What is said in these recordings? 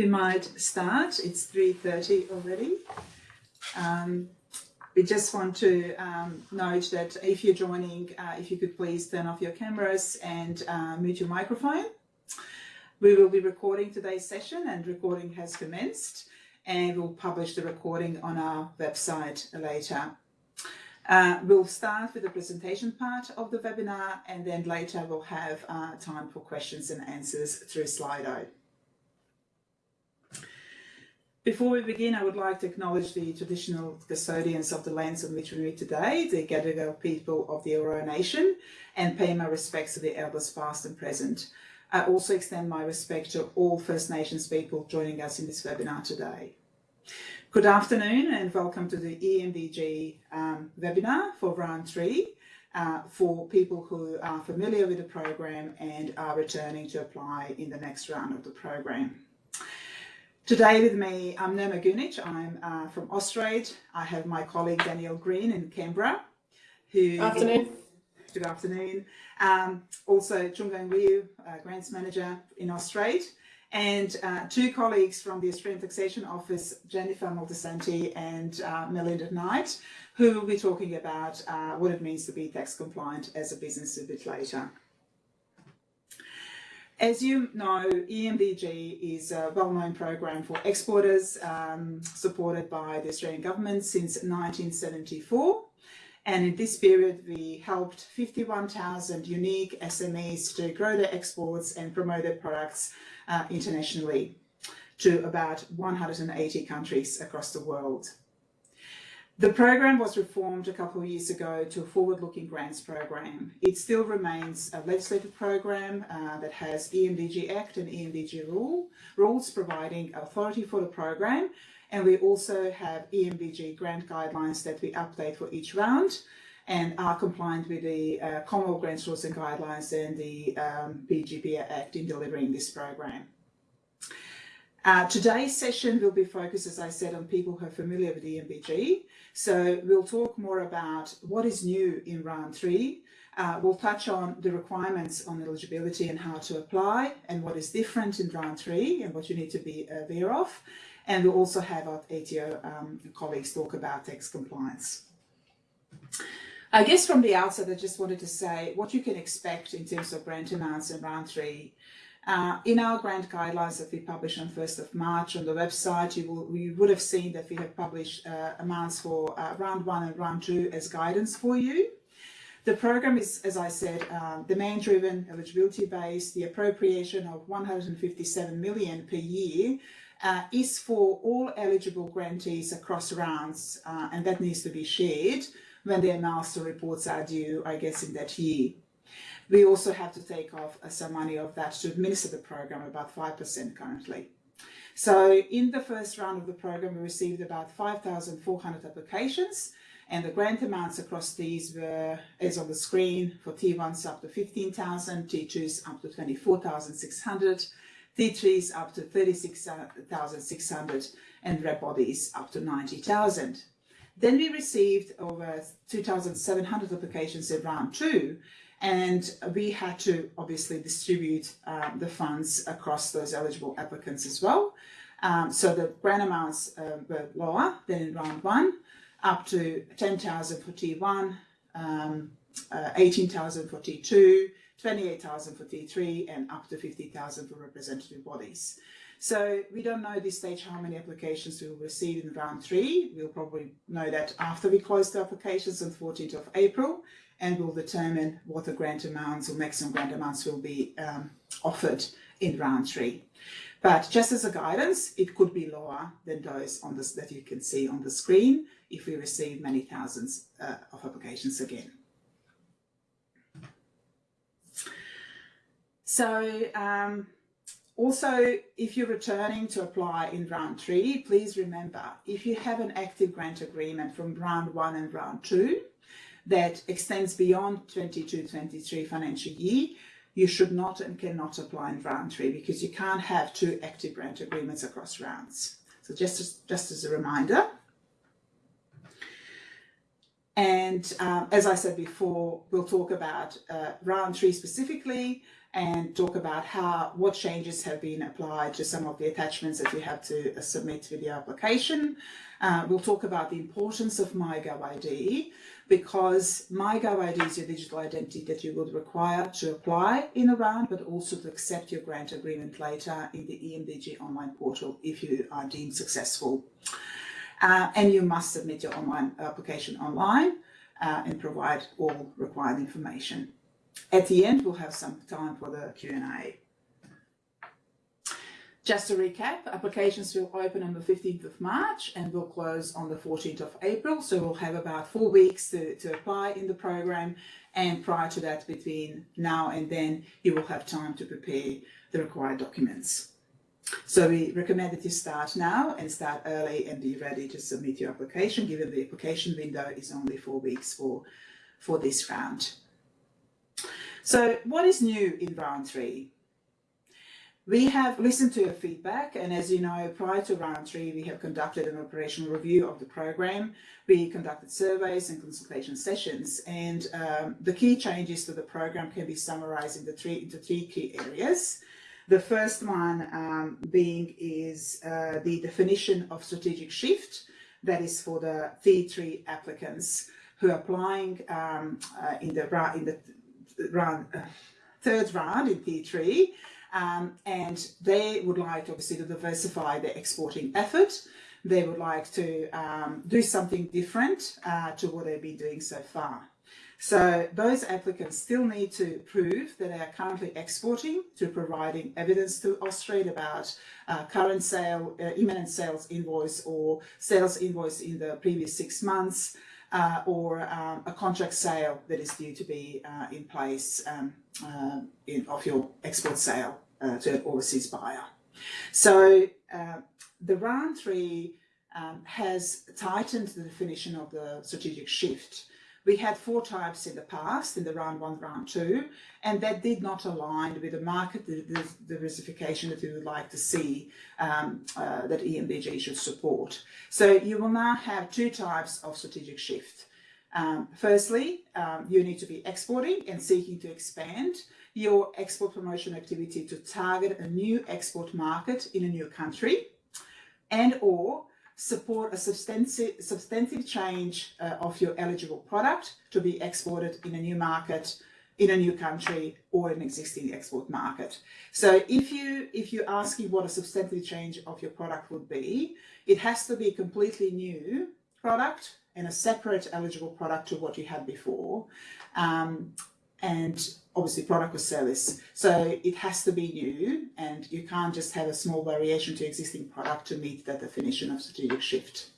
we might start. It's 3.30 already. Um, we just want to um, note that if you're joining, uh, if you could please turn off your cameras and uh, mute your microphone. We will be recording today's session and recording has commenced and we'll publish the recording on our website later. Uh, we'll start with the presentation part of the webinar and then later we'll have uh, time for questions and answers through Slido. Before we begin, I would like to acknowledge the traditional custodians of the lands on which we meet today, the Gadigal people of the Eora Nation, and pay my respects to the elders past and present. I also extend my respect to all First Nations people joining us in this webinar today. Good afternoon and welcome to the EMDG um, webinar for round three uh, for people who are familiar with the program and are returning to apply in the next round of the program. Today with me, I'm Nirma Gunic. I'm uh, from Austrade. I have my colleague Danielle Green in Canberra. Who afternoon. Good afternoon. Um, also, Chungang Ryu, uh, Grants Manager in Austrade. And uh, two colleagues from the Australian Taxation Office, Jennifer Moltisanti and uh, Melinda Knight, who will be talking about uh, what it means to be tax compliant as a business a bit later. As you know, EMDG is a well-known program for exporters um, supported by the Australian government since 1974. And in this period, we helped 51,000 unique SMEs to grow their exports and promote their products uh, internationally to about 180 countries across the world. The program was reformed a couple of years ago to a forward-looking grants program. It still remains a legislative program uh, that has EMDG Act and EMDG rule, rules providing authority for the program. And we also have EMDG grant guidelines that we update for each round and are compliant with the uh, Commonwealth Grants Rules and Guidelines and the um, Act in delivering this program. Uh, today's session will be focused, as I said, on people who are familiar with EMDG. So we'll talk more about what is new in round three. Uh, we'll touch on the requirements on eligibility and how to apply and what is different in round three and what you need to be aware of. And we'll also have our ATO um, colleagues talk about tax compliance. I guess from the outset, I just wanted to say what you can expect in terms of grant amounts in round three uh, in our grant guidelines that we published on 1st of March on the website, you, will, you would have seen that we have published uh, amounts for uh, round one and round two as guidance for you. The program is, as I said, demand-driven, eligibility-based. The appropriation of 157 million per year uh, is for all eligible grantees across rounds, uh, and that needs to be shared when the milestone reports are due, I guess, in that year. We also have to take off uh, some money of that to administer the program, about 5% currently. So in the first round of the program, we received about 5,400 applications and the grant amounts across these were, as on the screen, for T1s up to 15,000, T2s up to 24,600, T3s up to 36,600 and rep bodies up to 90,000. Then we received over 2,700 applications in round two and we had to obviously distribute um, the funds across those eligible applicants as well. Um, so the grant amounts uh, were lower than in round one, up to 10,000 for T1, um, uh, 18,000 for T2, 28,000 for T3 and up to 50,000 for representative bodies. So we don't know at this stage how many applications we will receive in round three. We'll probably know that after we close the applications on 14th of April and will determine what the grant amounts or maximum grant amounts will be um, offered in round three. But just as a guidance, it could be lower than those on this that you can see on the screen if we receive many thousands uh, of applications again. So um, also, if you're returning to apply in round three, please remember, if you have an active grant agreement from round one and round two, that extends beyond 22-23 financial year, you should not and cannot apply in round three because you can't have two active grant agreements across rounds. So just as, just as a reminder. And um, as I said before, we'll talk about uh, round three specifically and talk about how what changes have been applied to some of the attachments that you have to uh, submit with your application. Uh, we'll talk about the importance of MyGovID because MyGovID is your digital identity that you would require to apply in round, but also to accept your grant agreement later in the EMDG online portal if you are deemed successful. Uh, and you must submit your online application online uh, and provide all required information. At the end, we'll have some time for the Q&A. Just to recap, applications will open on the 15th of March and will close on the 14th of April. So we'll have about four weeks to, to apply in the program. And prior to that, between now and then, you will have time to prepare the required documents. So we recommend that you start now and start early and be ready to submit your application, given the application window is only four weeks for, for this round. So what is new in round three? We have listened to your feedback and as you know, prior to round three, we have conducted an operational review of the program. We conducted surveys and consultation sessions and um, the key changes to the program can be summarized into three, into three key areas. The first one um, being is uh, the definition of strategic shift, that is for the T3 applicants who are applying um, uh, in the in the round, uh, third round in T3, um, and they would like obviously to diversify their exporting effort. They would like to um, do something different uh, to what they've been doing so far. So those applicants still need to prove that they are currently exporting to providing evidence to Austrade about uh, current sale, uh, imminent sales invoice or sales invoice in the previous six months uh, or um, a contract sale that is due to be uh, in place um, uh, in, of your export sale uh, to an overseas buyer. So the round three um, has tightened the definition of the strategic shift we had four types in the past, in the round one, round two, and that did not align with the market diversification that we would like to see um, uh, that EMDG should support. So you will now have two types of strategic shift. Um, firstly, um, you need to be exporting and seeking to expand your export promotion activity to target a new export market in a new country and or support a substantive, substantive change uh, of your eligible product to be exported in a new market, in a new country or an existing export market. So if you if you're asking what a substantive change of your product would be, it has to be a completely new product and a separate eligible product to what you had before. Um, and obviously product or service. So it has to be new and you can't just have a small variation to existing product to meet that definition of strategic shift.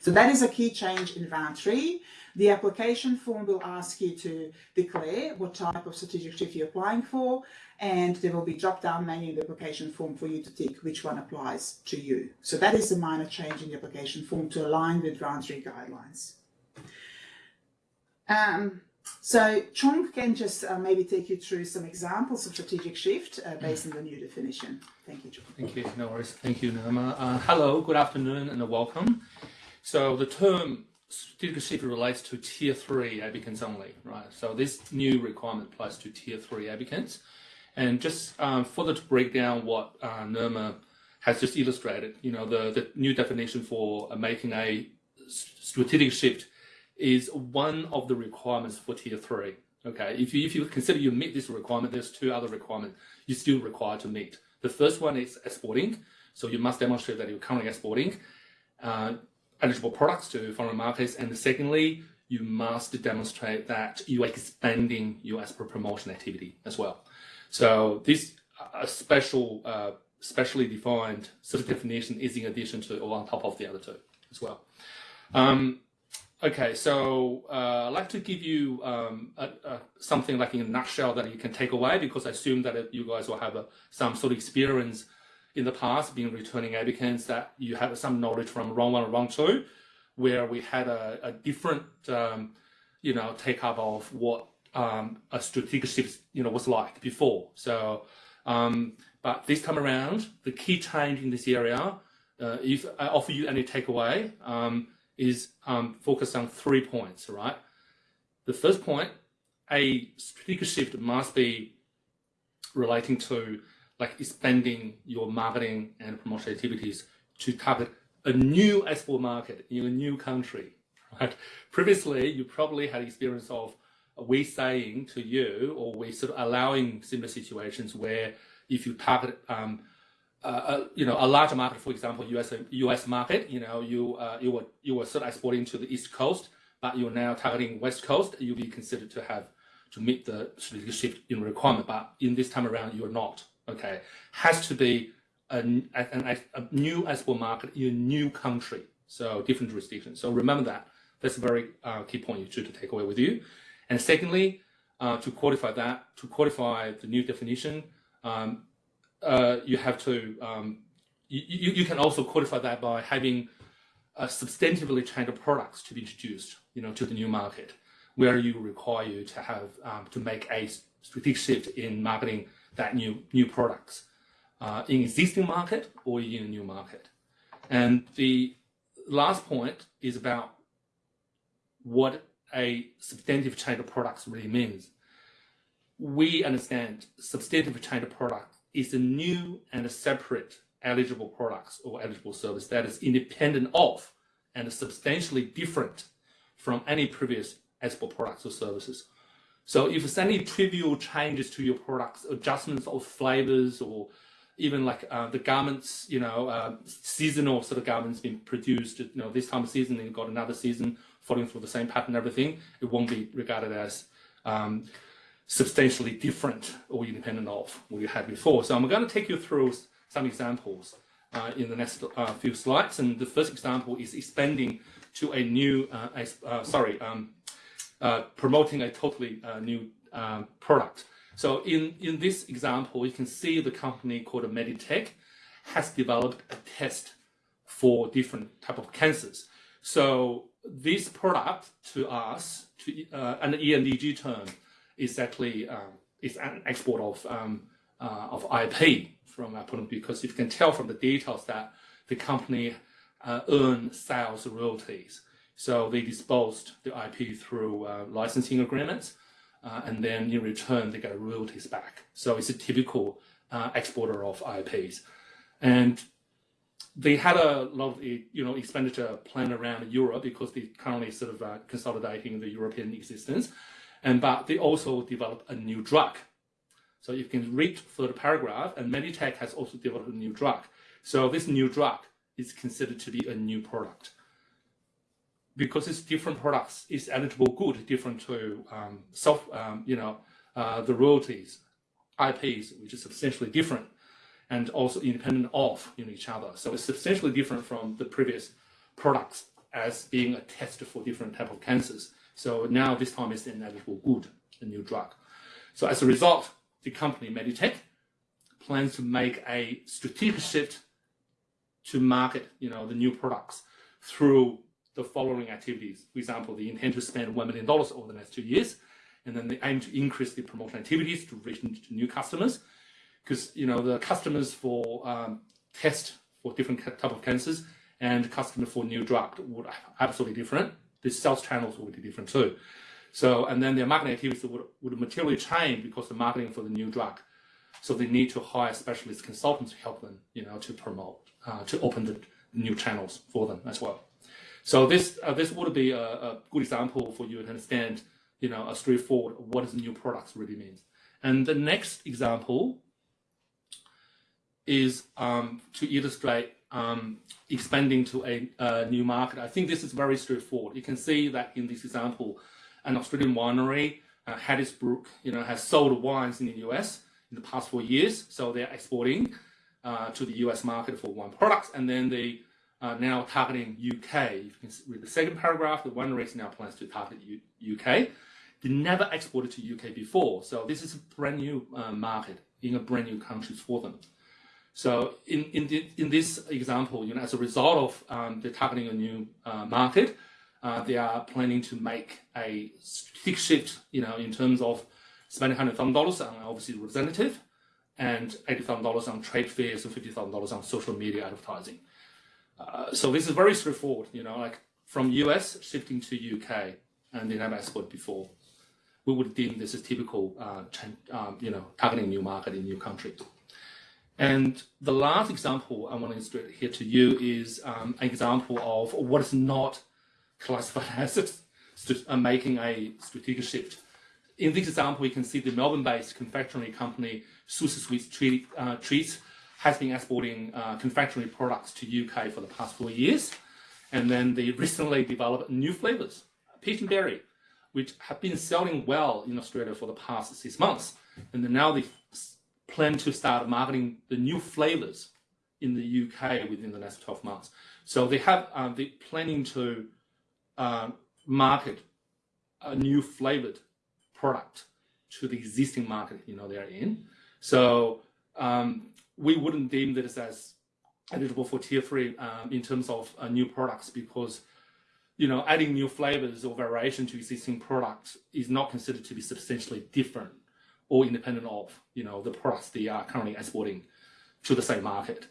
So that is a key change in round three. The application form will ask you to declare what type of strategic shift you're applying for and there will be drop-down menu in the application form for you to tick which one applies to you. So that is a minor change in the application form to align with round three guidelines. Um, so Chong can just uh, maybe take you through some examples of strategic shift uh, based on the new definition. Thank you, Chong. Thank you. No worries. Thank you, Nirma. Uh, hello, good afternoon and welcome. So the term strategic shift relates to tier three applicants only, right? So this new requirement applies to tier three applicants. And just um, further to break down what uh, Nirma has just illustrated, you know, the, the new definition for uh, making a strategic shift is one of the requirements for tier three. Okay, if you, if you consider you meet this requirement, there's two other requirements you still require to meet. The first one is exporting. So you must demonstrate that you're currently exporting uh, eligible products to foreign markets. And secondly, you must demonstrate that you're expanding your export promotion activity as well. So this a special, uh, specially defined sort of definition is in addition to or on top of the other two as well. Um, Okay, so uh, I'd like to give you um, a, a, something like in a nutshell that you can take away because I assume that you guys will have a, some sort of experience in the past been returning applicants that you have some knowledge from round one and round two, where we had a, a different, um, you know, take up of what um, a strategic shift, you know, was like before. So, um, but this time around, the key change in this area, uh, if I offer you any takeaway, um, is um, focused on three points, right? The first point, a strategic shift must be relating to like expanding your marketing and promotion activities to target a new export market in a new country, right? Previously, you probably had experience of we saying to you, or we sort of allowing similar situations where if you target, um, uh, you know, a larger market, for example, US US market, you know, you uh, you were you were sort of exporting to the East Coast, but you're now targeting West Coast, you'll be considered to have to meet the strategic shift in requirement. But in this time around, you're not. Okay, has to be a, a, a new export market in a new country, so different jurisdictions. So remember that. That's a very uh, key point you should take away with you. And secondly, uh, to qualify that, to qualify the new definition, um, uh, you have to, um, you, you can also qualify that by having uh, substantively changed products to be introduced, you know, to the new market, where you require you to have, um, to make a strategic shift in marketing that new, new products uh, in existing market or in a new market. And the last point is about what a substantive change of products really means. We understand substantive change of product is a new and a separate eligible products or eligible service that is independent of and substantially different from any previous export products or services. So if there's any trivial changes to your products, adjustments of flavors or even like uh, the garments, you know, uh, seasonal sort of garments being produced, you know, this time of season, then you've got another season following through the same pattern everything, it won't be regarded as um, substantially different or independent of what you had before. So I'm going to take you through some examples uh, in the next uh, few slides. And the first example is expanding to a new, uh, uh sorry, um, uh, promoting a totally uh, new um, product. So in, in this example, you can see the company called Meditech has developed a test for different type of cancers. So this product to us, to uh, an EMDG term, is actually um, is an export of um, uh, of IP from our point of view, because you can tell from the details that the company uh, earn sales royalties. So they disposed the IP through uh, licensing agreements, uh, and then in return they get royalties back. So it's a typical uh, exporter of IPs, and they had a lot of you know expenditure planned around Europe because they currently sort of uh, consolidating the European existence, and but they also developed a new drug. So you can read through the paragraph, and Meditech has also developed a new drug. So this new drug is considered to be a new product because it's different products. It's eligible good different to um, self um, you know uh, the royalties, IPs, which is substantially different and also independent of you know, each other. So it's substantially different from the previous products as being a test for different type of cancers. So now this time it's an eligible good, a new drug. So as a result, the company Meditech plans to make a strategic shift to market, you know, the new products through the following activities. For example, they intend to spend $1 million over the next two years, and then they aim to increase the promotion activities to reach new customers because you know the customers for um, test for different type of cancers and customer for new drug would absolutely different. The sales channels would be different too. So and then their marketing activities would, would materially change because the marketing for the new drug. So they need to hire specialist consultants to help them, you know, to promote, uh, to open the new channels for them as well. So this uh, this would be a, a, good example for you to understand, you know, a straightforward what is new products really means. And the next example is um, to illustrate um, expanding to a, a, new market. I think this is very straightforward. You can see that in this example, an Australian winery, uh, you know, has sold wines in the US in the past four years. So they're exporting uh, to the US market for wine products, and then they are now targeting UK. You can read the second paragraph. The winery now plans to target U UK. They never exported to UK before, so this is a brand new uh, market in a brand new country for them. So in, in, the, in this example, you know, as a result of um, the targeting a new uh, market, uh, they are planning to make a big shift, you know, in terms of spending $100,000 on obviously representative and $80,000 on trade fairs and $50,000 on social media advertising. Uh, so this is very straightforward, you know, like from US shifting to UK and they never exported before. We would deem this as typical, uh, um, you know, targeting new market in new country. And the last example I want to illustrate here to you is um, an example of what is not classified as uh, making a strategic shift. In this example, you can see the Melbourne-based confectionery company Susie Sweets treat, uh, Treats has been exporting uh, confectionery products to UK for the past four years. And then they recently developed new flavors, peach and berry, which have been selling well in Australia for the past six months. And now they plan to start marketing the new flavors in the UK within the next 12 months. So they have, uh, they planning to uh, market a new flavored product to the existing market, you know, they're in. So um, we wouldn't deem this as eligible for tier three um, in terms of uh, new products because you know adding new flavors or variation to existing products is not considered to be substantially different or independent of you know the products they are currently exporting to the same market.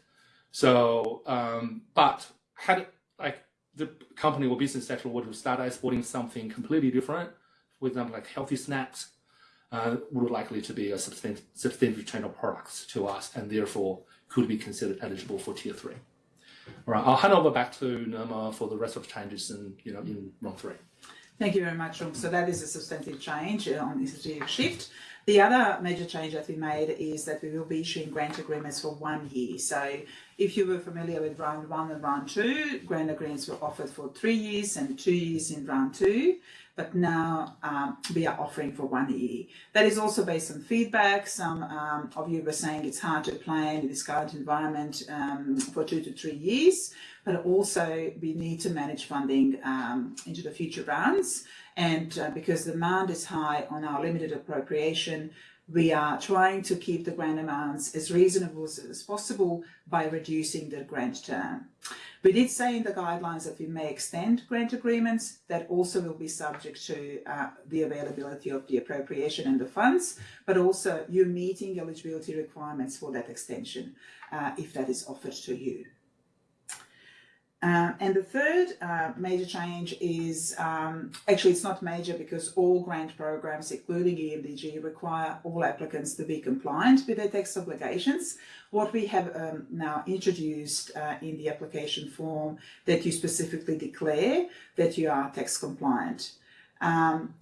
So, um, but had like the company or business sector were to start exporting something completely different, for example, like healthy snacks, uh, would likely to be a substantial chain of products to us and therefore could be considered eligible for tier three. All right, I'll hand over back to Nirma for the rest of the changes in, you know, in round three. Thank you very much, Rung. So that is a substantive change uh, on this strategic shift. The other major change that we made is that we will be issuing grant agreements for one year. So if you were familiar with round one and round two, grant agreements were offered for three years and two years in round two but now um, we are offering for one year. That is also based on feedback. Some um, of you were saying it's hard to plan in this current environment um, for two to three years, but also we need to manage funding um, into the future rounds. And uh, because demand is high on our limited appropriation, we are trying to keep the grant amounts as reasonable as possible by reducing the grant term. We did say in the guidelines that we may extend grant agreements that also will be subject to uh, the availability of the appropriation and the funds, but also you meeting eligibility requirements for that extension uh, if that is offered to you. Uh, and the third uh, major change is, um, actually it's not major because all grant programs, including EMDG, require all applicants to be compliant with their tax obligations. What we have um, now introduced uh, in the application form that you specifically declare that you are tax compliant. Um,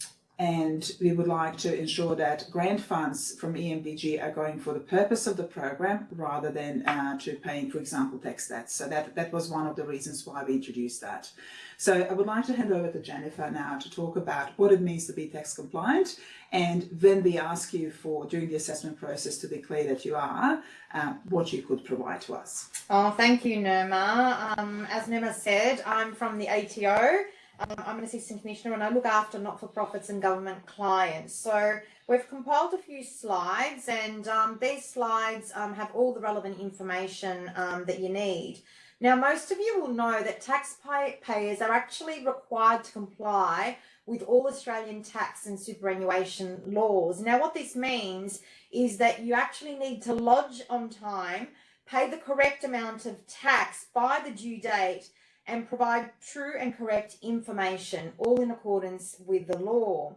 and we would like to ensure that grant funds from EMDG are going for the purpose of the program rather than uh, to paying, for example, tax debts. So that, that was one of the reasons why we introduced that. So I would like to hand over to Jennifer now to talk about what it means to be tax compliant and when we ask you for, during the assessment process, to declare that you are, uh, what you could provide to us. Oh, thank you, Nirma. Um, as Nirma said, I'm from the ATO. Um, I'm an assistant commissioner and I look after not-for-profits and government clients. So we've compiled a few slides and um, these slides um, have all the relevant information um, that you need. Now, most of you will know that taxpayers are actually required to comply with all Australian tax and superannuation laws. Now, what this means is that you actually need to lodge on time, pay the correct amount of tax by the due date, and provide true and correct information, all in accordance with the law.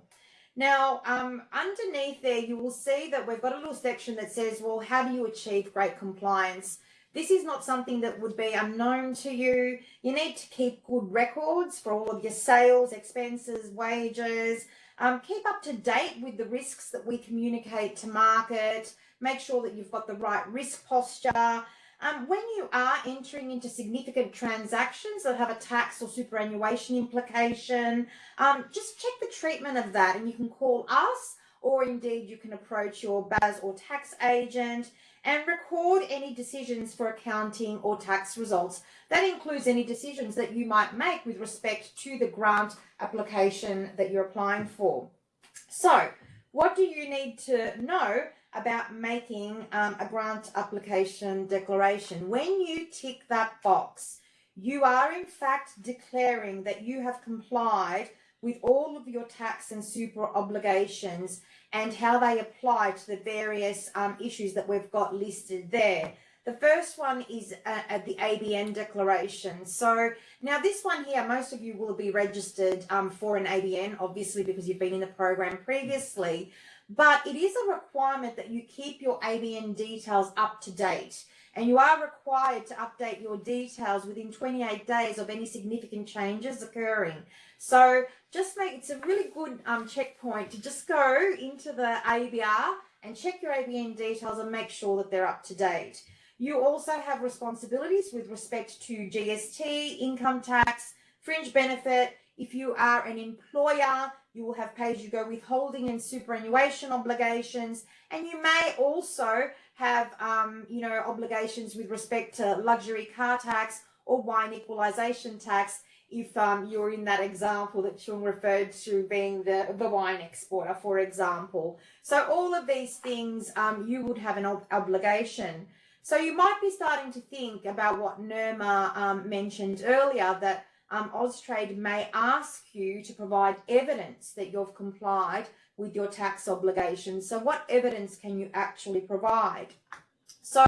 Now, um, underneath there, you will see that we've got a little section that says, well, how do you achieve great compliance? This is not something that would be unknown to you. You need to keep good records for all of your sales, expenses, wages. Um, keep up to date with the risks that we communicate to market. Make sure that you've got the right risk posture. Um, when you are entering into significant transactions that have a tax or superannuation implication, um, just check the treatment of that and you can call us or indeed you can approach your BAS or tax agent and record any decisions for accounting or tax results. That includes any decisions that you might make with respect to the grant application that you're applying for. So what do you need to know about making um, a grant application declaration. When you tick that box, you are in fact declaring that you have complied with all of your tax and super obligations and how they apply to the various um, issues that we've got listed there. The first one is uh, the ABN declaration. So now this one here, most of you will be registered um, for an ABN, obviously because you've been in the program previously, but it is a requirement that you keep your ABN details up to date and you are required to update your details within 28 days of any significant changes occurring. So just make, it's a really good um, checkpoint to just go into the ABR and check your ABN details and make sure that they're up to date. You also have responsibilities with respect to GST, income tax, fringe benefit. If you are an employer, you will have pay-as-you-go withholding and superannuation obligations. And you may also have, um, you know, obligations with respect to luxury car tax or wine equalisation tax if um, you're in that example that Chung referred to being the, the wine exporter, for example. So all of these things, um, you would have an ob obligation. So you might be starting to think about what Nirma um, mentioned earlier, that um, Austrade may ask you to provide evidence that you've complied with your tax obligations. So what evidence can you actually provide? So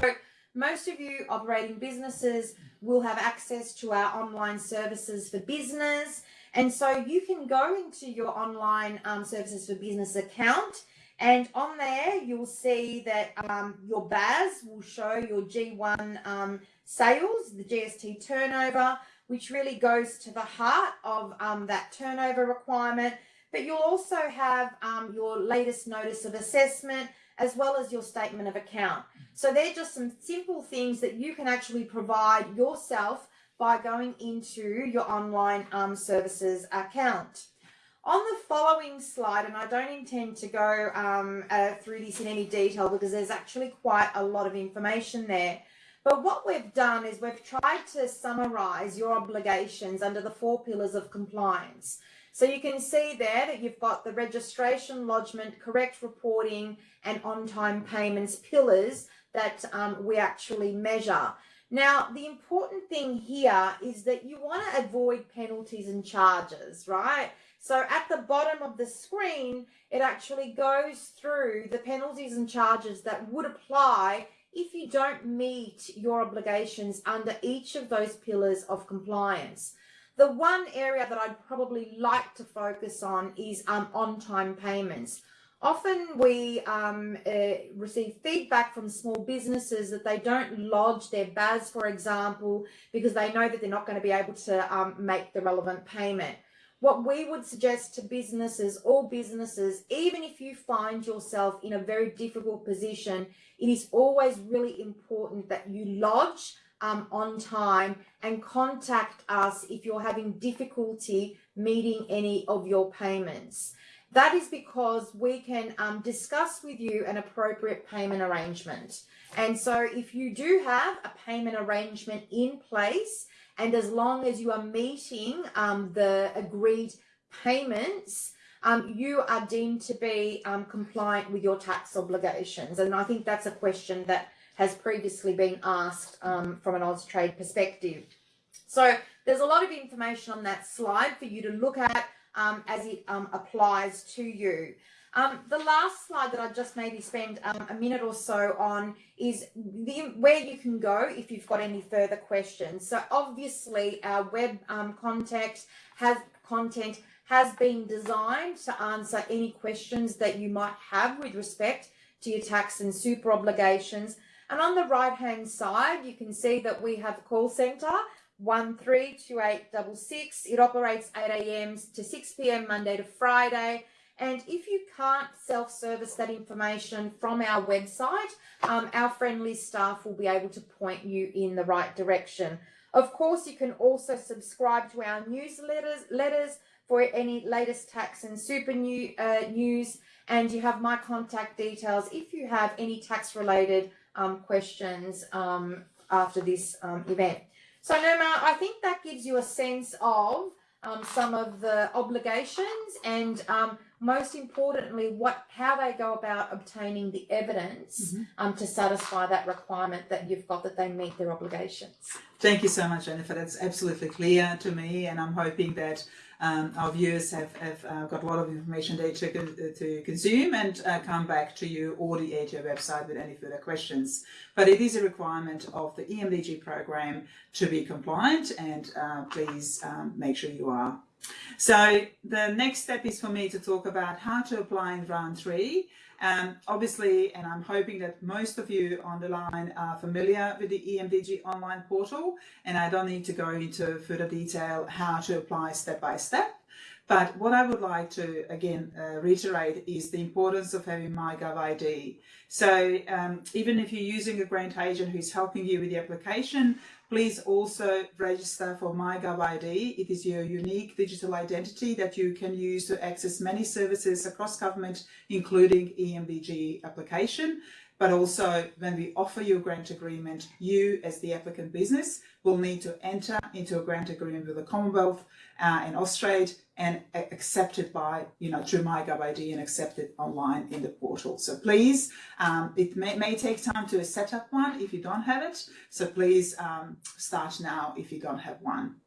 most of you operating businesses will have access to our online services for business. And so you can go into your online um, services for business account and on there, you'll see that um, your BAS will show your G1 um, sales, the GST turnover, which really goes to the heart of um, that turnover requirement. But you'll also have um, your latest notice of assessment as well as your statement of account. So they're just some simple things that you can actually provide yourself by going into your online um, services account. On the following slide, and I don't intend to go um, uh, through this in any detail because there's actually quite a lot of information there. But what we've done is we've tried to summarize your obligations under the four pillars of compliance. So you can see there that you've got the registration, lodgement, correct reporting and on-time payments pillars that um, we actually measure. Now, the important thing here is that you want to avoid penalties and charges, right? So at the bottom of the screen, it actually goes through the penalties and charges that would apply if you don't meet your obligations under each of those pillars of compliance. The one area that I'd probably like to focus on is um, on-time payments. Often we um, uh, receive feedback from small businesses that they don't lodge their BAS, for example, because they know that they're not going to be able to um, make the relevant payment. What we would suggest to businesses, all businesses, even if you find yourself in a very difficult position, it is always really important that you lodge um, on time and contact us if you're having difficulty meeting any of your payments. That is because we can um, discuss with you an appropriate payment arrangement. And so if you do have a payment arrangement in place, and as long as you are meeting um, the agreed payments, um, you are deemed to be um, compliant with your tax obligations. And I think that's a question that has previously been asked um, from an Austrade perspective. So there's a lot of information on that slide for you to look at um, as it um, applies to you. Um, the last slide that I just maybe spend um, a minute or so on is the, where you can go if you've got any further questions. So obviously our web um, contact has content has been designed to answer any questions that you might have with respect to your tax and super obligations. And on the right hand side, you can see that we have a call centre 132866. It operates 8 a.m. to 6 p.m. Monday to Friday. And if you can't self-service that information from our website, um, our friendly staff will be able to point you in the right direction. Of course, you can also subscribe to our newsletters letters for any latest tax and super new, uh, news. And you have my contact details if you have any tax related um, questions um, after this um, event. So Nirma, I think that gives you a sense of um, some of the obligations and um, most importantly, what how they go about obtaining the evidence Mhm. um, to satisfy that requirement that you've got that they meet their obligations. Thank you so much, Jennifer. That's absolutely clear to me, and I'm hoping that um, our viewers have, have uh, got a lot of information there to, con- to consume and uh, come back to you or the ATO website with any further questions. But it is a requirement of the EMDG program to be compliant and uh, please um, make sure you are. So the next step is for me to talk about how to apply in round three. Um, obviously, and I'm hoping that most of you on the line are familiar with the EMDG online portal, and I don't need to go into further detail how to apply step by step. But what I would like to again uh, reiterate is the importance of having MyGov ID. So um, even if you're using a grant agent who's helping you with the application, please also register for MyGov ID. It is your unique digital identity that you can use to access many services across government, including EMDG application. But also when we offer you a grant agreement, you as the applicant business will need to enter into a grant agreement with the Commonwealth uh, and Austrade and a- accept it by, you know, through MyGov ID and accept it online in the portal. So please, um, it may, may take time to set up one if you don't have it. So please um, start now if you don't have one.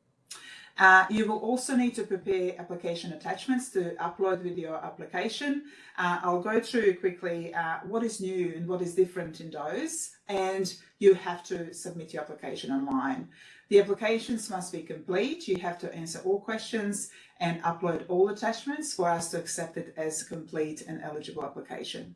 Uh, you will also need to prepare application attachments to upload with your application. Uh, I'll go through quickly uh, what is new and what is different in those, and you have to submit your application online. The applications must be complete. You have to answer all questions and upload all attachments for us to accept it as a complete and eligible application.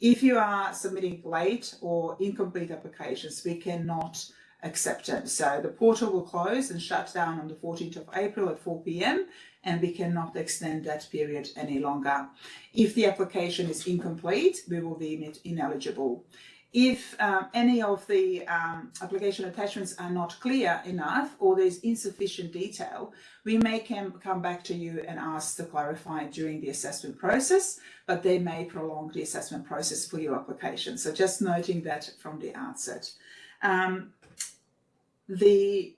If you are submitting late or incomplete applications, we cannot accept it. So the portal will close and shut down on the 14th of April at 4 p.m. and we cannot extend that period any longer. If the application is incomplete, we will deem it ineligible. If um, any of the um, application attachments are not clear enough or there's insufficient detail, we may come, come back to you and ask to clarify during the assessment process, but they may prolong the assessment process for your application. So just noting that from the outset. Um, the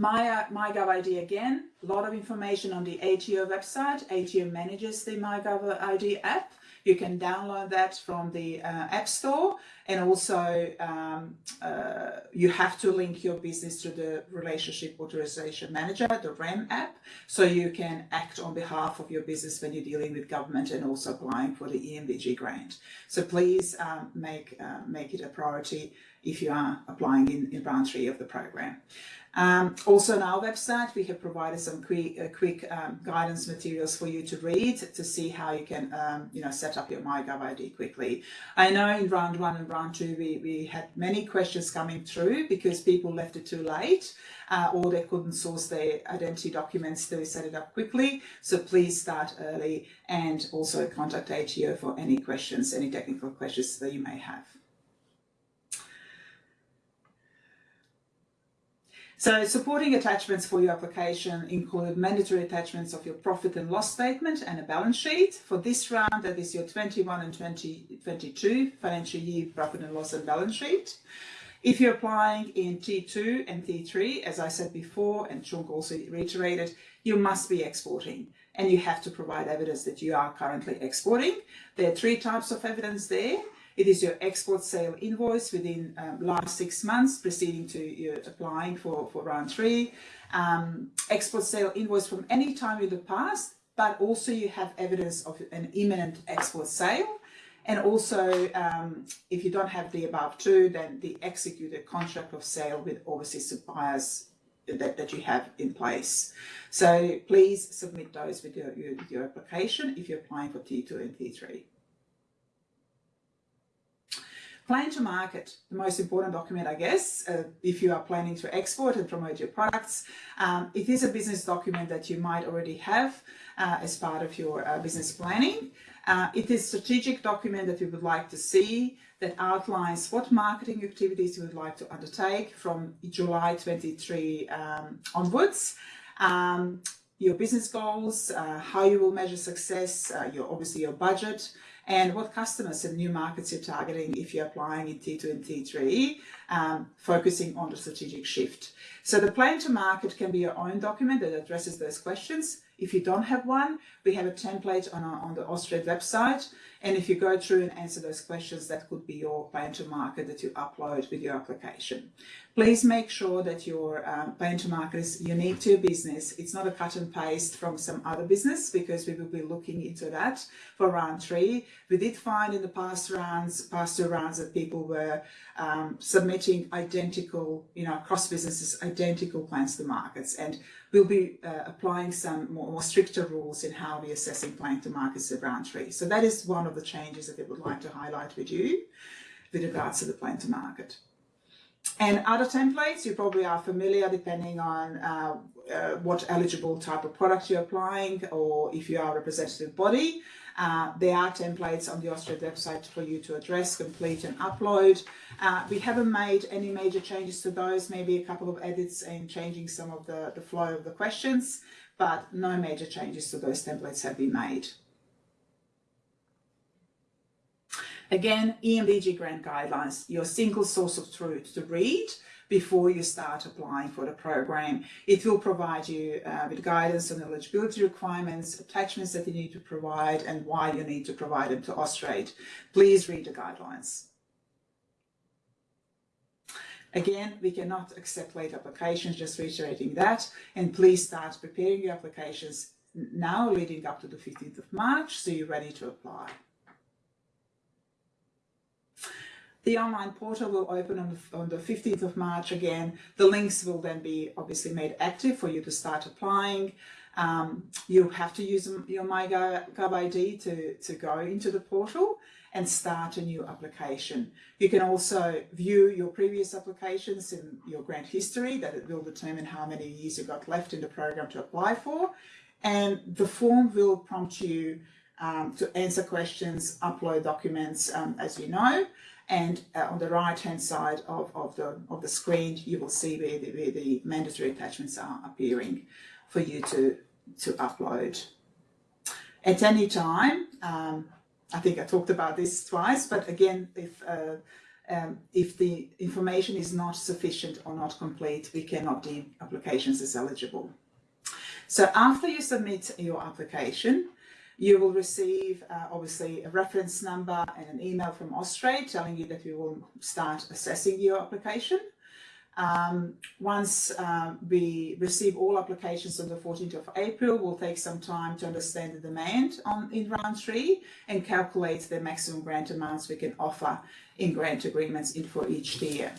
my uh, MyGov ID again, a lot of information on the ATO website. ATO manages the MyGov ID app. You can download that from the uh, App Store, and also um, uh, you have to link your business to the Relationship Authorization Manager, the RAM app, so you can act on behalf of your business when you're dealing with government and also applying for the E EMDG grant. So please um, make uh, make it a priority if you are applying in, in round three of the program. Um, also on our website, we have provided some quick, uh, quick um, guidance materials for you to read to see how you can, um, you know, set up your MyGov ID quickly. I know in round one and round two, we, we had many questions coming through because people left it too late uh, or they couldn't source their identity documents to set it up quickly. So please start early and also contact ATO for any questions, any technical questions that you may have. So supporting attachments for your application include mandatory attachments of your profit and loss statement and a balance sheet. For this round, that is your 21 and 2022 financial year profit and loss and balance sheet. If you're applying in T2 and T3, as I said before, and Chunk also reiterated, you must be exporting and you have to provide evidence that you are currently exporting. There are three types of evidence there. It is your export sale invoice within um, last six months preceding to applying for, for round three. Um, export sale invoice from any time in the past, but also you have evidence of an imminent export sale. And also, um, if you don't have the above two, then the executed contract of sale with overseas suppliers that, that you have in place. So please submit those with your, your, your application if you're applying for T2 and T3. Plan to market, the most important document, I guess, uh, if you are planning to export and promote your products. Um, it is a business document that you might already have uh, as part of your uh, business planning. Uh, it is a strategic document that you would like to see that outlines what marketing activities you would like to undertake from July 23 um, onwards. Um, your business goals, uh, how you will measure success, uh, your obviously your budget, and what customers and new markets you're targeting if you're applying in T2 and T3, um, focusing on the strategic shift. So the plan to market can be your own document that addresses those questions. If you don't have one, we have a template on, our, on the Austrade website And if you go through and answer those questions, that could be your plan to market that you upload with your application. Please make sure that your um, plan to market is unique to your business. It's not a cut and paste from some other business because we will be looking into that for round three. We did find in the past rounds, past two rounds that people were um, submitting identical, you know, across businesses, identical plans to markets. And we'll be uh, applying some more, more, stricter rules in how we're assessing plan to markets at round three. So that is one of the changes that we would like to highlight with you with regards to the plan to market. And other templates, you probably are familiar depending on uh, uh, what eligible type of product you're applying or if you are a representative body. Uh, there are templates on the Austrade website for you to address, complete and upload. Uh, we haven't made any major changes to those, maybe a couple of edits and changing some of the, the flow of the questions, but no major changes to those templates have been made. Again, EMDG grant guidelines, your single source of truth to read before you start applying for the program. It will provide you uh, with guidance on eligibility requirements, attachments that you need to provide and why you need to provide them to Austrade. Please read the guidelines. Again, we cannot accept late applications, just reiterating that. And please start preparing your applications now leading up to the 15th of March so you're ready to apply. The online portal will open on the, on the 15th of March again. The links will then be obviously made active for you to start applying. Um, you have to use your MyGov ID to, to go into the portal and start a new application. You can also view your previous applications in your grant history that it will determine how many years you've got left in the program to apply for. And the form will prompt you um, to answer questions, upload documents, um, as you know and uh, on the right hand side of, of, the, of the screen you will see where the, where the mandatory attachments are appearing for you to, to upload. At any time, um, I think I talked about this twice, but again, if, uh, um, if the information is not sufficient or not complete, we cannot deem applications as eligible. So after you submit your application, you will receive uh, obviously a reference number and an email from Austrade telling you that we will start assessing your application. Um, once uh, we receive all applications on the 14th of April, we'll take some time to understand the demand on in round three and calculate the maximum grant amounts we can offer in grant agreements in for each tier.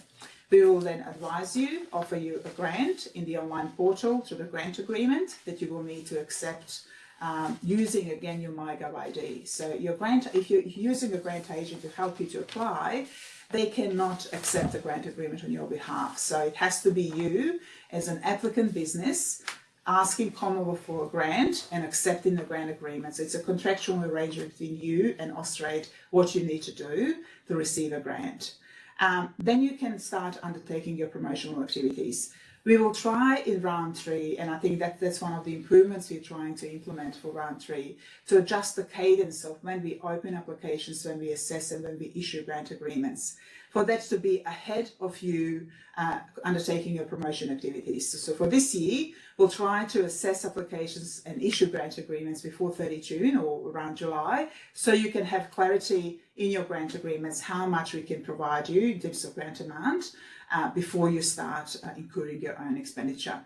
We will then advise you, offer you a grant in the online portal through the grant agreement that you will need to accept um, using again your MyGov ID. So your grant, if you're using a grant agent to help you to apply, they cannot accept a grant agreement on your behalf. So it has to be you as an applicant business asking Commonwealth for a grant and accepting the grant agreement. So it's a contractual arrangement between you and Austrade what you need to do to receive a grant. Um, then you can start undertaking your promotional activities. We will try in round three, and I think that that's one of the improvements we're trying to implement for round three, to adjust the cadence of when we open applications, when we assess and when we issue grant agreements. For that to be ahead of you uh, undertaking your promotion activities. So, so, for this year, we'll try to assess applications and issue grant agreements before 30 June or around July, so you can have clarity in your grant agreements how much we can provide you in terms of grant amount, uh, before you start uh, incurring your own expenditure.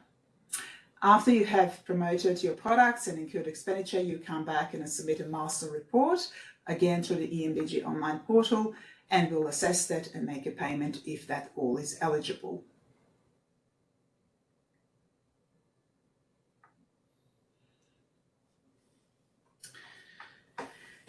After you have promoted your products and incurred expenditure, you come back and submit a master report, again through the EMDG online portal, and we'll assess that and make a payment if that all is eligible.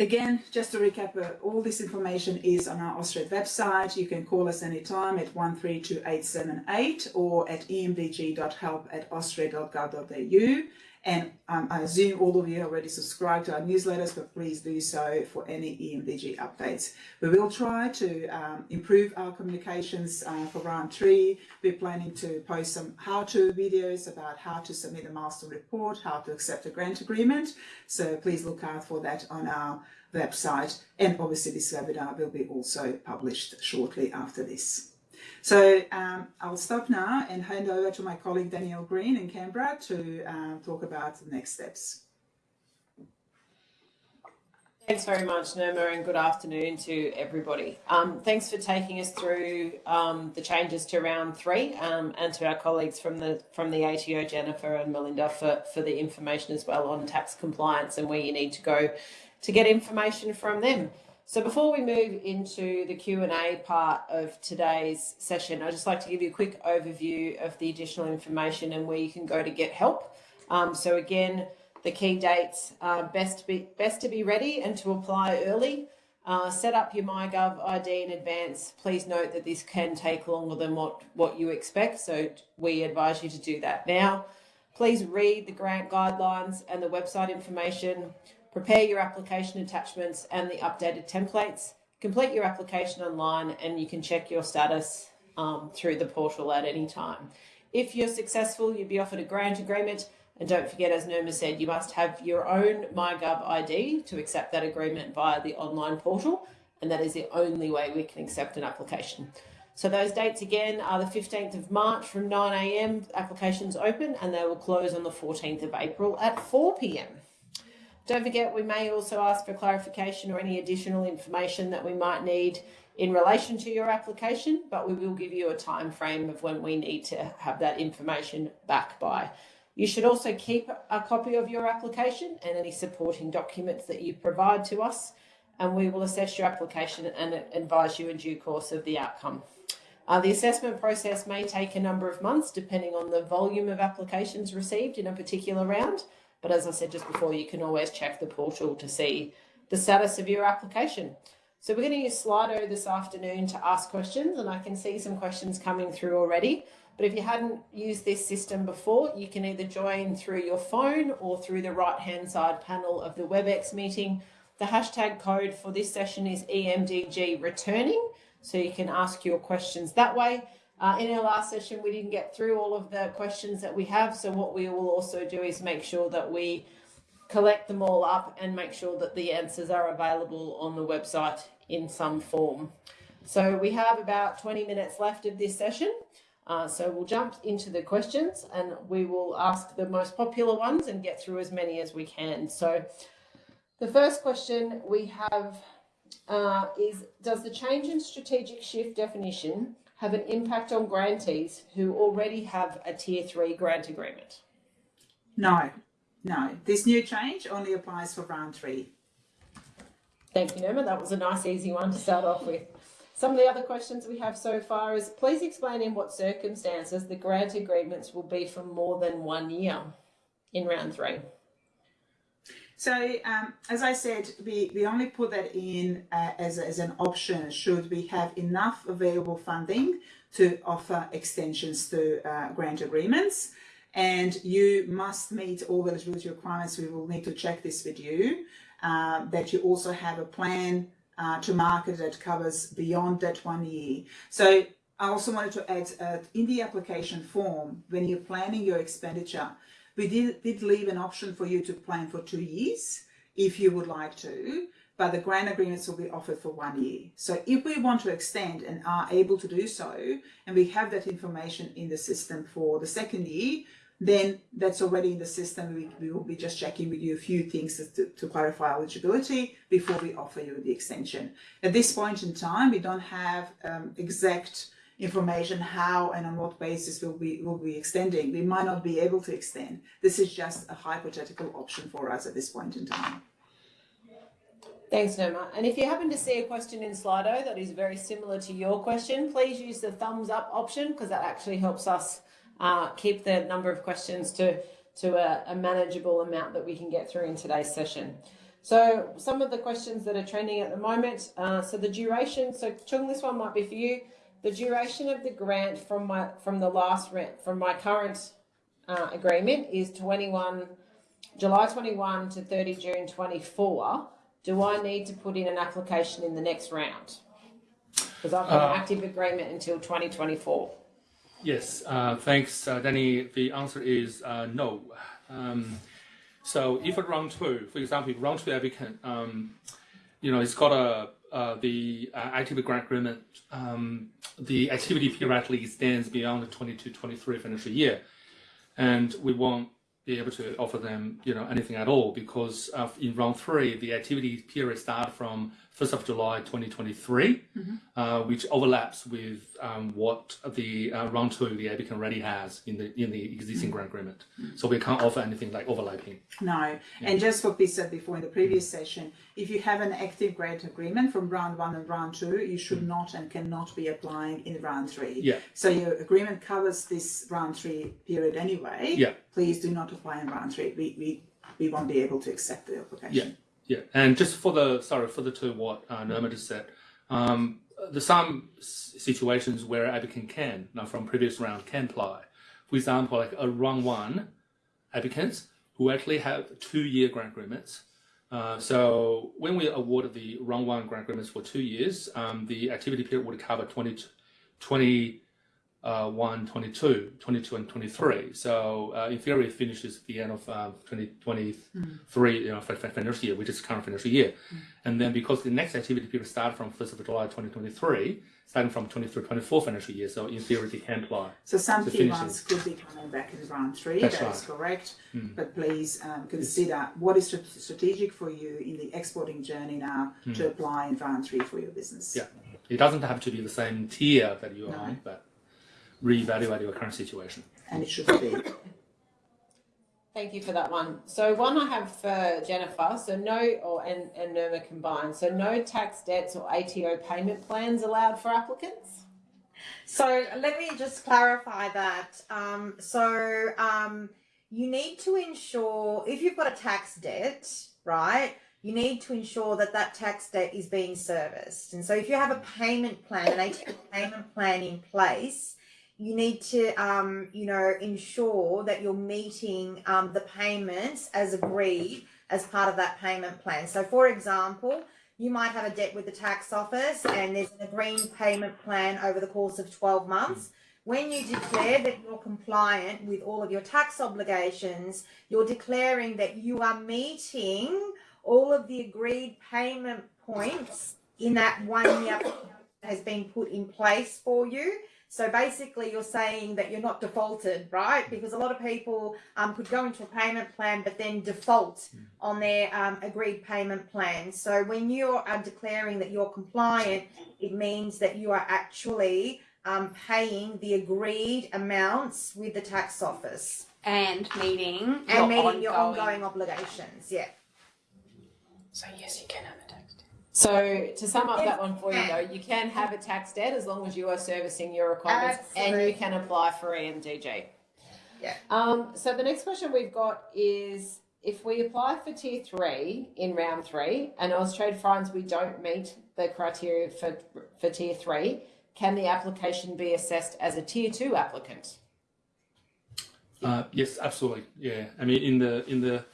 Again, just to recap, uh, all this information is on our Austrade website. You can call us anytime at 132878 or at emdg.help at austrade.gov.au. And um, I assume all of you already subscribed to our newsletters, but please do so for any EMDG updates. We will try to um, improve our communications uh, for round three. We're planning to post some how-to videos about how to submit a milestone report, how to accept a grant agreement. So please look out for that on our website. And obviously this webinar will be also published shortly after this. So um, I'll stop now and hand over to my colleague Danielle Green in Canberra to uh, talk about the next steps. Thanks very much, Nirma, and good afternoon to everybody. Um, thanks for taking us through um, the changes to round three, um, and to our colleagues from the from the ATO, Jennifer and Melinda, for for the information as well on tax compliance and where you need to go to get information from them. So before we move into the Q&A part of today's session, I'd just like to give you a quick overview of the additional information and where you can go to get help. Um, so again, the key dates uh, best to be best to be ready and to apply early. Uh, set up your MyGov ID in advance. Please note that this can take longer than what, what you expect, so we advise you to do that now. Please read the grant guidelines and the website information. Prepare your application attachments and the updated templates. Complete your application online and you can check your status um, through the portal at any time. If you're successful, you'll be offered a grant agreement and don't forget, as Nirma said, you must have your own MyGov ID to accept that agreement via the online portal, and that is the only way we can accept an application. So those dates again are the 15th of March from 9am, applications open, and they will close on the 14th of April at 4pm. Don't forget, we may also ask for clarification or any additional information that we might need in relation to your application, but we will give you a time frame of when we need to have that information back by. You should also keep a copy of your application and any supporting documents that you provide to us, and we will assess your application and advise you in due course of the outcome. Uh, the assessment process may take a number of months depending on the volume of applications received in a particular round, but as I said just before, you can always check the portal to see the status of your application. So we're going to use Slido this afternoon to ask questions, and I can see some questions coming through already. But if you hadn't used this system before, you can either join through your phone or through the right-hand side panel of the WebEx meeting. The hashtag code for this session is EMDG returning, so you can ask your questions that way. Uh, in our last session, we didn't get through all of the questions that we have, so what we will also do is make sure that we collect them all up and make sure that the answers are available on the website in some form. So we have about 20 minutes left of this session. Uh, so we'll jump into the questions and we will ask the most popular ones and get through as many as we can. So the first question we have uh, is, does the change in strategic shift definition have an impact on grantees who already have a tier three grant agreement? No, no. This new change only applies for round three. Thank you, Nirma. That was a nice, easy one to start off with. Some of the other questions we have so far is please explain in what circumstances the grant agreements will be for more than one year in round three. So, um, as I said, we, we only put that in uh, as, as an option should we have enough available funding to offer extensions to uh, grant agreements. And you must meet all the eligibility requirements. We will need to check this with you. Uh, that you also have a plan uh, to market that covers beyond that one year. So I also wanted to add uh, in the application form, when you're planning your expenditure, we did, did leave an option for you to plan for two years if you would like to, but the grant agreements will be offered for one year. So if we want to extend and are able to do so, and we have that information in the system for the second year, then that's already in the system. We, we will be just checking with you a few things to, to clarify eligibility before we offer you the extension. At this point in time, we don't have um, exact information how and on what basis will we will be extending. We might not be able to extend. This is just a hypothetical option for us at this point in time. Thanks, Nirma. And if you happen to see a question in Slido that is very similar to your question, please use the thumbs up option because that actually helps us uh, keep the number of questions to, to a, a manageable amount that we can get through in today's session. So some of the questions that are trending at the moment, uh, so the duration, so Chung, this one might be for you. The duration of the grant from my from the last rent from my current uh, agreement is 21 July 21 to 30 June 24. Do I need to put in an application in the next round? Because I've got uh, an active agreement until 2024. Yes, uh, thanks, uh, Danny. The answer is uh, no. Um, so if a round two, for example, round two applicant, um, you know, it's got a uh, the uh, activity grant agreement, um, the activity periodically extends beyond the 22-23 financial year, and we won't be able to offer them, you know, anything at all because in round three, the activity period start from 1st of July 2023, uh, which overlaps with um, what the uh, round two the ABIC already has in the in the existing grant agreement. So we can't offer anything like overlapping. No, and just what we said before in the previous session, if you have an active grant agreement from round one and round two, you should not and cannot be applying in round three. Yeah. So your agreement covers this round three period anyway. Yeah. Please do not apply in round three. We, we, we won't be able to accept the application. Yeah, and just for the sorry for the to what uh, Norma just said, um, there's some situations where applicant can now from previous round can apply. For example, like a round one applicants who actually have two year grant agreements. Uh, so when we awarded the round one grant agreements for two years, um, the activity period would cover 20, 20 uh, 1, 22, 22 and 23. So uh, in theory, it finishes at the end of um, 2023, you know, fi- fi- financial year, which is current financial year. And then because the next activity period start from 1st of July 2023, starting from 23, 24 financial year, so in theory, they can apply. So some So key ones could be coming back in round three, That's that is right. Hmm. correct. But please um, consider what is strategic for you in the exporting journey now to apply in round three for your business. Yeah. It doesn't have to be the same tier that you're No. on, but reevaluate your current situation. And it should be. Thank you for that one. So one I have for Jennifer. So no, or and and Nirma combined. So no tax debts or ATO payment plans allowed for applicants. So let me just clarify that. Um, so um, you need to ensure if you've got a tax debt, right? You need to ensure that that tax debt is being serviced. And so if you have a payment plan, an ATO payment plan in place, you need to, um, you know, ensure that you're meeting um, the payments as agreed as part of that payment plan. So, for example, you might have a debt with the tax office and there's an agreed payment plan over the course of 12 months. When you declare that you're compliant with all of your tax obligations, you're declaring that you are meeting all of the agreed payment points in that one year has been put in place for you. So basically, you're saying that you're not defaulted, right? Because a lot of people um, could go into a payment plan but then default on their um, agreed payment plan. So when you are declaring that you're compliant, it means that you are actually um, paying the agreed amounts with the tax office and meeting and your meeting your ongoing- ongoing obligations. Yeah. So yes, you can have a tax debt. So to sum up that one for you though, you can have a tax debt as long as you are servicing your requirements and you can apply for EMDG. Yeah. Um, so the next question we've got is if we apply for tier three in round three and Austrade finds we don't meet the criteria for, for tier three, can the application be assessed as a tier two applicant? Uh, yes, absolutely. Yeah, I mean, in the in the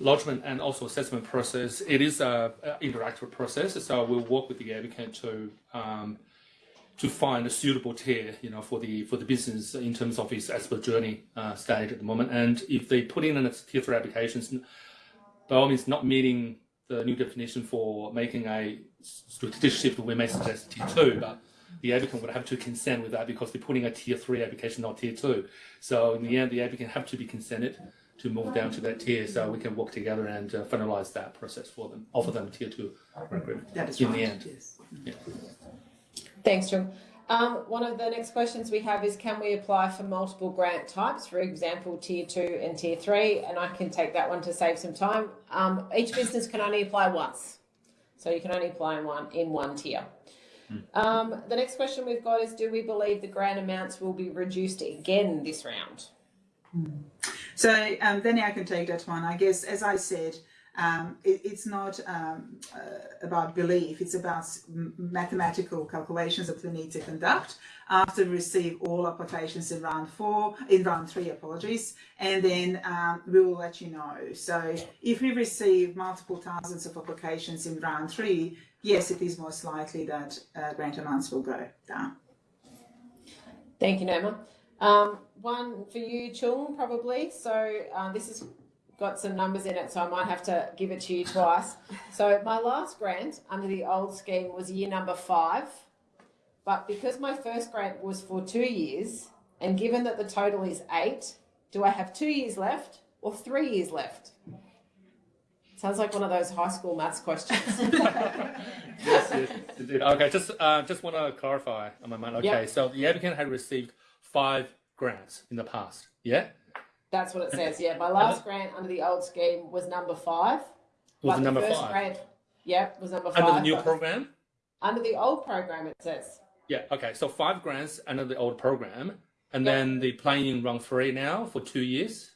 lodgement and also assessment process, it is a, a interactive process. So we'll work with the applicant to um, to find a suitable tier, you know, for the for the business in terms of its expert journey uh, stage at the moment. And if they put in a tier three applications, by all means, not meeting the new definition for making a strategic shift, we may suggest tier two, but the applicant would have to consent with that because they're putting a tier three application, not tier two. So in the end, the applicant have to be consented to move down to that tier, so we can work together and uh, finalize that process for them, offer them tier two agreement. That is In right. the end. Yes. Thanks, Jung. Um, one of the next questions we have is can we apply for multiple grant types, for example, tier two and tier three? And I can take that one to save some time. Um, each business can only apply once. So you can only apply in one in one tier. Um, the next question we've got is do we believe the grant amounts will be reduced again this round? So um, then I can take that one. I guess, as I said, um, it, it's not um, uh, about belief. It's about mathematical calculations that we need to conduct after we receive all applications in round four, in round three, apologies, and then um, we will let you know. So if we receive multiple thousands of applications in round three, yes, it is most likely that uh, grant amounts will go down. Thank you, Norma. Um, one for you, Chung, probably. So uh, this has got some numbers in it, so I might have to give it to you twice. So my last grant under the old scheme was year number five, but because my first grant was for two years, and given that the total is eight, do I have two years left or three years left? Sounds like one of those high school maths questions. yes, yes, indeed. Okay, just uh, just want to clarify on my mind. Okay, Yep. so the applicant had received five grants in the past. Yeah, That's what it says. Yeah, my last grant under the old scheme was number five. was but the number first five Grant, yep, was number five. under the new program? Under the old program, it says. Yeah. Okay, so five grants under the old program, and Yep. then the playing run three now for two years.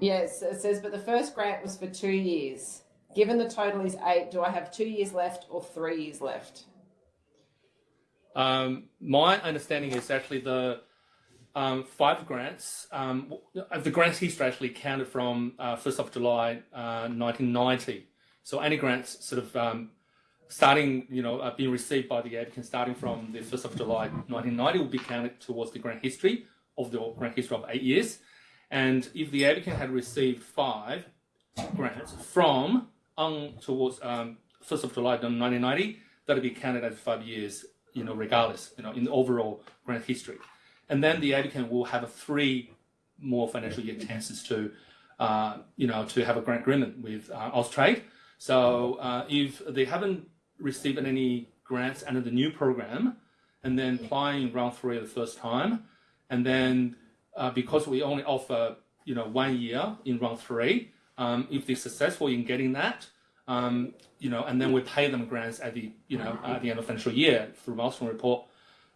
Yes, it says, but the first grant was for two years. Given the total is eight, do I have two years left or three years left? Um, my understanding is actually the um, five grants. Um, the grants history actually counted from uh, first of July uh, 1990. So any grants sort of um, starting, you know, uh, being received by the applicant starting from the first of July 1990 will be counted towards the grant history of the grant history of eight years. And if the applicant had received five grants from on towards um, first of July 1990, that'll be counted as five years, you know, regardless, you know, in the overall grant history. And then the applicant will have a three more financial year chances to, uh, you know, to have a grant agreement with uh, Austrade. So uh, if they haven't received any grants under the new program, and then applying round three the first time, and then uh, because we only offer, you know, one year in round three, um, if they're successful in getting that, um, you know, and then we pay them grants at the, you know, at the end of the financial year through milestone report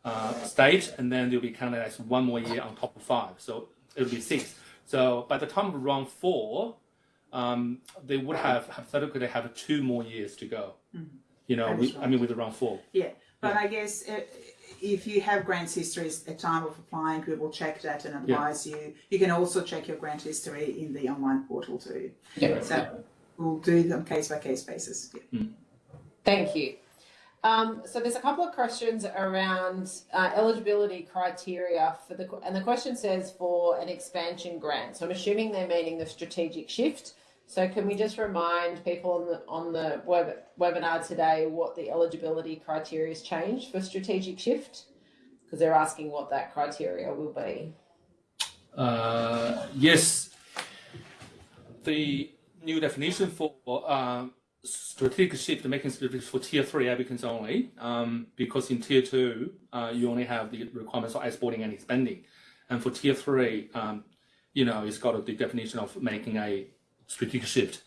uh, stage, and then they'll be counted as one more year on top of five. So it'll be six. So by the time of round four, um, they would have hypothetically they have two more years to go. You know, we, is I mean with the round four. Yeah, but I guess uh, if you have grants histories at time of applying, we will check that and advise you. You can also check your grant history in the online portal too. Yeah. So we'll do them case by case basis. Yeah. Thank you. Um, so there's a couple of questions around uh, eligibility criteria for the, and the question says for an expansion grant. So I'm assuming they're meaning the strategic shift. So can we just remind people on the on the web, webinar today what the eligibility criteria has changed for strategic shift? Because they're asking what that criteria will be. Uh, yes, the new definition for um, strategic shift, making strategic for tier three applicants only, um, because in tier two, uh, you only have the requirements of exporting and expanding. And for tier three, um, you know, it's got the definition of making a strategic shift.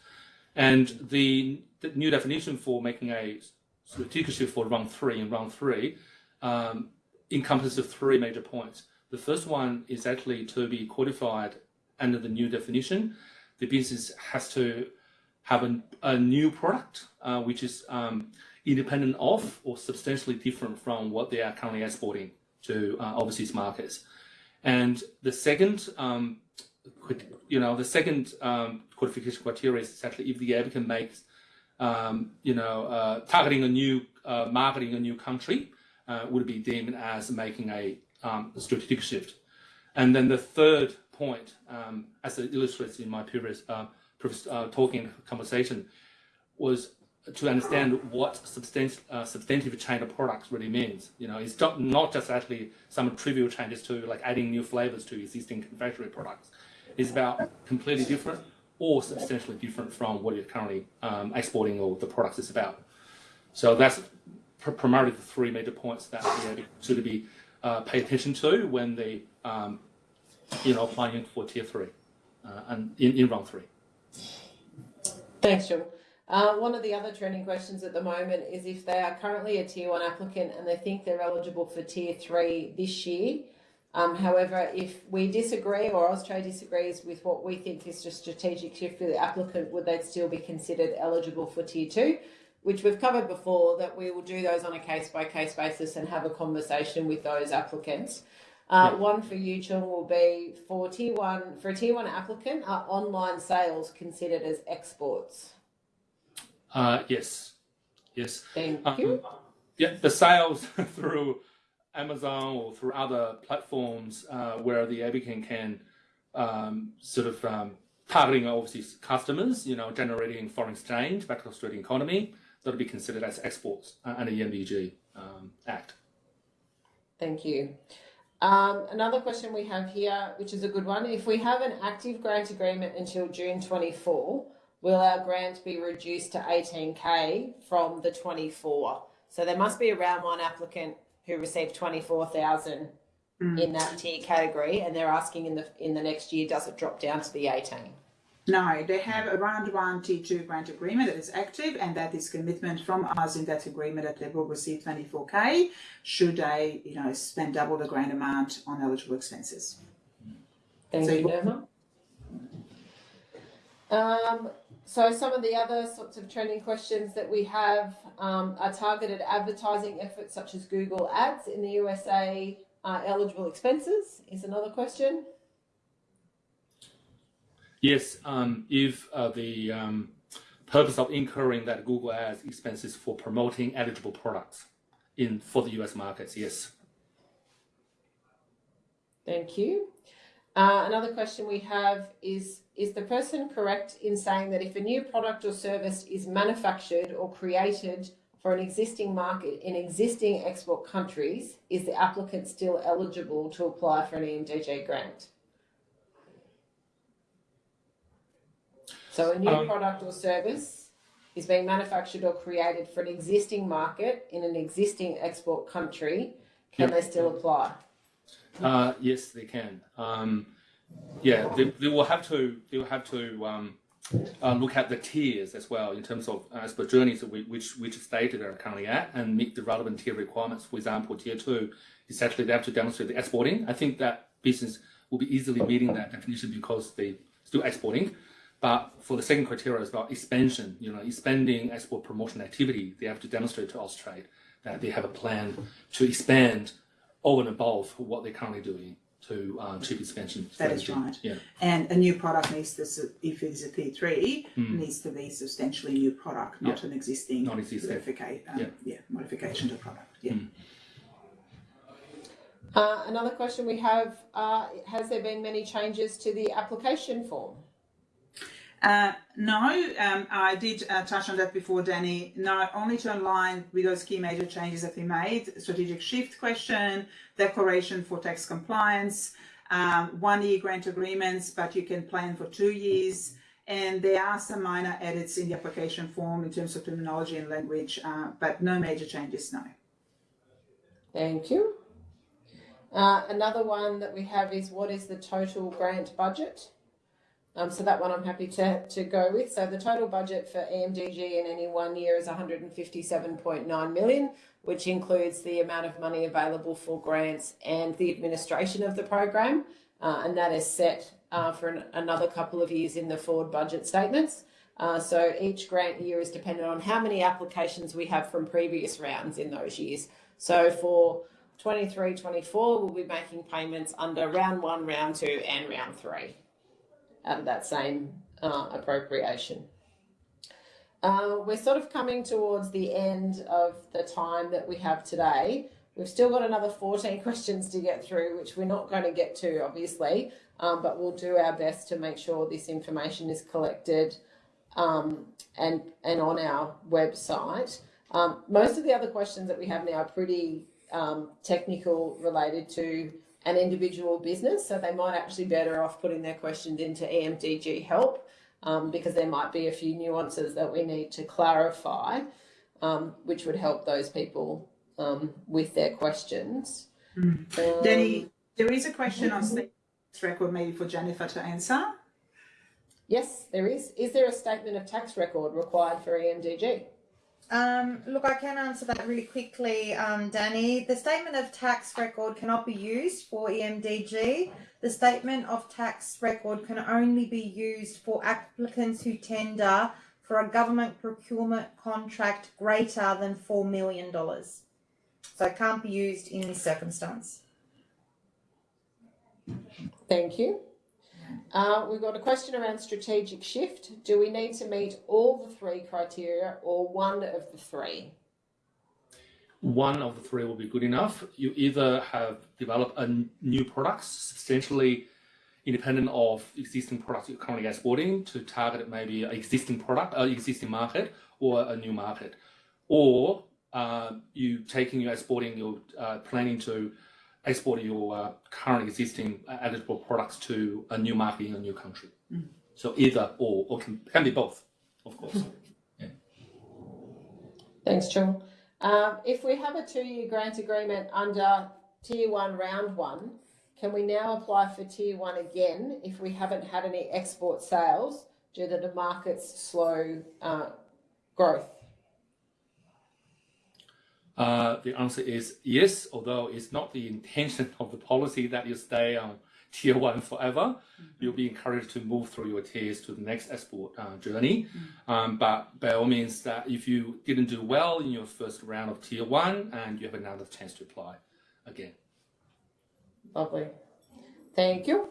And the, the new definition for making a strategic shift for round three and round three um, encompasses three major points. The first one is actually to be qualified under the new definition. The business has to have a, a new product uh, which is um, independent of or substantially different from what they are currently exporting to uh, overseas markets. And the second, um, you know, the second um, qualification criteria is actually if the applicant makes, um, you know, uh, targeting a new, uh, marketing a new country, uh, would be deemed as making a um, strategic shift. And then the third point, um, as it illustrates in my previous, uh, conversation, was to understand what substan- uh, substantive of products really means. You know, it's not, not just actually some trivial changes to like adding new flavors to existing confectionery products. It's about completely different or substantially different from what you're currently um, exporting or the products is about. So that's pr- primarily the three major points that we should be uh, pay attention to when they, um, you know, applying for tier three uh, and in, in round three. Thanks, John. Uh, one of the other trending questions at the moment is if they are currently a tier one applicant and they think they're eligible for tier three this year. Um, however, if we disagree or Austrade disagrees with what we think is a strategic shift for the applicant, would they still be considered eligible for tier two? Which we've covered before, that we will do those on a case by case basis and have a conversation with those applicants. Uh, One for you, Chung, will be for tier one, for a tier one applicant, are online sales considered as exports? Uh, yes, yes. Thank Um, you. Yeah, the sales through Amazon or through other platforms uh, where the applicant can um, sort of um, targeting overseas customers, you know, generating foreign exchange back to the Australian economy, that'll be considered as exports uh, under the EMDG um, Act. Thank you. Um, another question we have here, which is a good one. If we have an active grant agreement until June 24, will our grant be reduced to 18k from the 24? So there must be around one applicant who received 24,000 in that tier category, and they're asking in the in the next year, does it drop down to the 18? No, they have a round one T2 grant agreement that is active, and that is commitment from us in that agreement that they will receive 24k should they, you know, spend double the grant amount on eligible expenses. Thank So you, Nirma. Um, so some of the other sorts of trending questions that we have um, are targeted advertising efforts such as Google Ads in the USA are eligible expenses is another question. Yes, um, if uh, the um, purpose of incurring that Google Ads expenses for promoting eligible products in for the US markets, yes. Thank you. Uh, another question we have is Is the person correct in saying that if a new product or service is manufactured or created for an existing market in existing export countries, is the applicant still eligible to apply for an EMDG grant? So, a new Um, product or service is being manufactured or created for an existing market in an existing export country. Can Yep. they still apply? Uh, yes, they can. Um, yeah, they, they will have to. They will have to um, uh, look at the tiers as well in terms of uh, as per journeys we, which which state they're currently at and meet the relevant tier requirements. For example, tier two is actually they have to demonstrate the exporting. I think that business will be easily meeting that definition because they still exporting. But for the second criteria is about expansion, you know, expanding export promotion activity, they have to demonstrate to Austrade that they have a plan to expand over and above what they're currently doing to um, chip expansion. That is strategy. right. Yeah. And a new product needs to, if it's a P3, needs to be substantially new product, not an existing Not existing. modifica- um, Yeah. yeah, modification to product. Yeah. Uh, another question we have, uh, has there been many changes to the application form? Uh, no, um, I did uh, touch on that before, Danny. No, only to align with those key major changes that we made: strategic shift question, declaration for tax compliance, um, one-year grant agreements, but you can plan for two years. And there are some minor edits in the application form in terms of terminology and language, uh, but no major changes. No. Thank you. Uh, another one that we have is what is the total grant budget? Um, so that one I'm happy to, to go with. So the total budget for EMDG in any one year is 157.9 million, which includes the amount of money available for grants and the administration of the program. Uh, and that is set uh, for an, another couple of years in the forward budget statements. Uh, so each grant year is dependent on how many applications we have from previous rounds in those years. So for 23 24, we'll be making payments under round one, round two, and round three out of that same uh, appropriation. Uh, we're sort of coming towards the end of the time that we have today. We've still got another 14 questions to get through, which we're not going to get to, obviously, um, but we'll do our best to make sure this information is collected um, and, and on our website. Um, most of the other questions that we have now are pretty um, technical related to an individual business, so they might actually be better off putting their questions into EMDG help um, because there might be a few nuances that we need to clarify, um, which would help those people um, with their questions. Danny, there is a question on state record, maybe for Jennifer to answer. yes, there is. Is there a statement of tax record required for EMDG? Um, look, I can answer that really quickly, um, Danny. The statement of tax record cannot be used for EMDG. The statement of tax record can only be used for applicants who tender for a government procurement contract greater than $4 million. So it can't be used in this circumstance. Thank you. Uh, we've got a question around strategic shift. Do we need to meet all the three criteria or one of the three? One of the three will be good enough. You either have developed a new product substantially independent of existing products you're currently exporting to target maybe an existing product, an existing market, or a new market, or uh, you taking your exporting, you're uh, planning to export your uh, current existing uh, eligible products to a new market in a new country. So either or, or can, can be both, of course. Thanks, Chung. Um, if we have a two-year grant agreement under Tier One, Round One, can we now apply for Tier One again if we haven't had any export sales due to the market's slow uh, growth? Uh, the answer is yes, although it's not the intention of the policy that you stay on tier one forever. You'll be encouraged to move through your tiers to the next export uh, journey. Um, but by all means, that if you didn't do well in your first round of tier one, and you have another chance to apply again. Lovely. Thank you.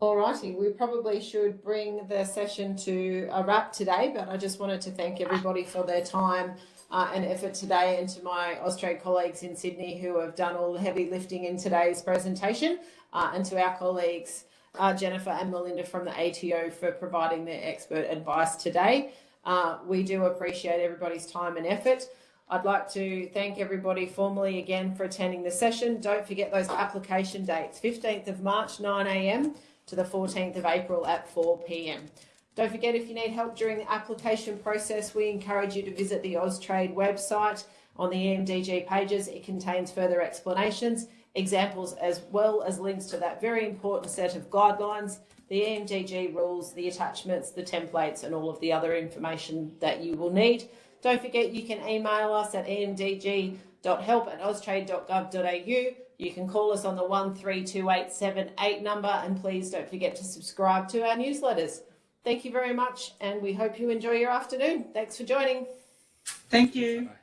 Alrighty, we probably should bring the session to a wrap today, but I just wanted to thank everybody for their time uh, and effort today and to my Austrade colleagues in Sydney who have done all the heavy lifting in today's presentation uh, and to our colleagues uh, Jennifer and Melinda from the ATO for providing their expert advice today. Uh, we do appreciate everybody's time and effort. I'd like to thank everybody formally again for attending the session. Don't forget those application dates, 15th of March, 9am to the 14th of April at 4pm. Don't forget if you need help during the application process, we encourage you to visit the Austrade website on the EMDG pages. It contains further explanations, examples, as well as links to that very important set of guidelines, the EMDG rules, the attachments, the templates, and all of the other information that you will need. Don't forget you can email us at emdg.help at austrade.gov.au. You can call us on the 132878 number and please don't forget to subscribe to our newsletters. Thank you very much and we hope you enjoy your afternoon. Thanks for joining. Thank you. Bye.